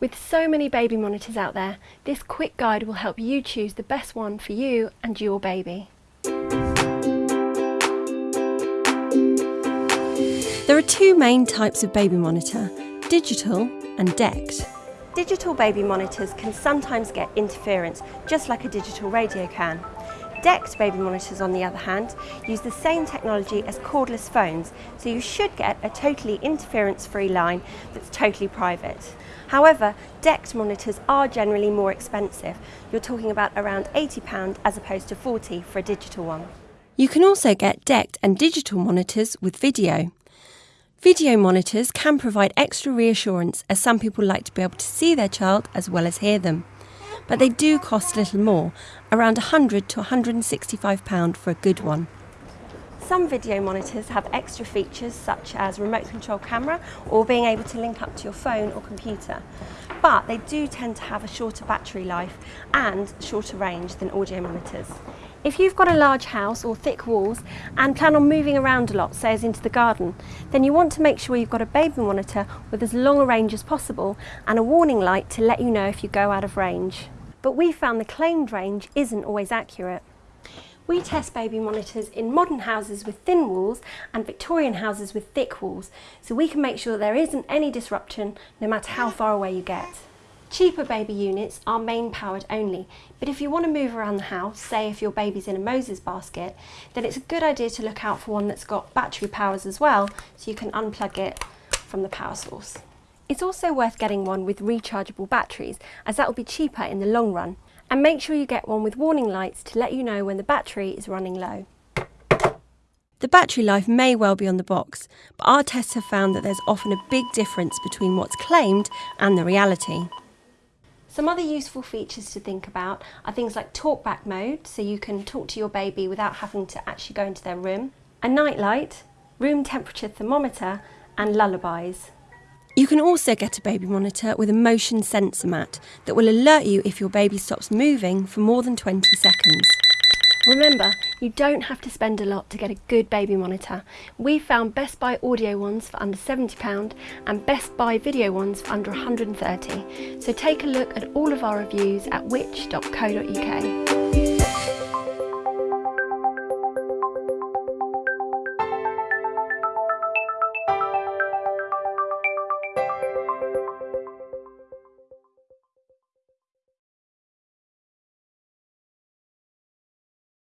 With so many baby monitors out there, this quick guide will help you choose the best one for you and your baby. There are two main types of baby monitor, digital and DECT. Digital baby monitors can sometimes get interference, just like a digital radio can. DECT baby monitors, on the other hand, use the same technology as cordless phones, so you should get a totally interference-free line that's totally private. However, DECT monitors are generally more expensive. You're talking about around £80 as opposed to 40 for a digital one. You can also get DECT and digital monitors with video. Video monitors can provide extra reassurance as some people like to be able to see their child as well as hear them. But they do cost a little more, around £100 to £165 for a good one. Some video monitors have extra features such as remote control camera or being able to link up to your phone or computer. But they do tend to have a shorter battery life and shorter range than audio monitors. If you've got a large house or thick walls and plan on moving around a lot, say as into the garden, then you want to make sure you've got a baby monitor with as long a range as possible and a warning light to let you know if you go out of range. But we found the claimed range isn't always accurate. We test baby monitors in modern houses with thin walls and Victorian houses with thick walls, so we can make sure there isn't any disruption no matter how far away you get. Cheaper baby units are main powered only, but if you want to move around the house, say if your baby's in a Moses basket, then it's a good idea to look out for one that's got battery powers as well, so you can unplug it from the power source. It's also worth getting one with rechargeable batteries, as that will be cheaper in the long run. And make sure you get one with warning lights to let you know when the battery is running low. The battery life may well be on the box, but our tests have found that there's often a big difference between what's claimed and the reality. Some other useful features to think about are things like talkback mode, so you can talk to your baby without having to actually go into their room, a night light, room temperature thermometer, and lullabies. You can also get a baby monitor with a motion sensor mat that will alert you if your baby stops moving for more than 20 seconds. Remember, you don't have to spend a lot to get a good baby monitor. We found Best Buy audio ones for under £70 and Best Buy video ones for under 130 So take a look at all of our reviews at which.co.uk.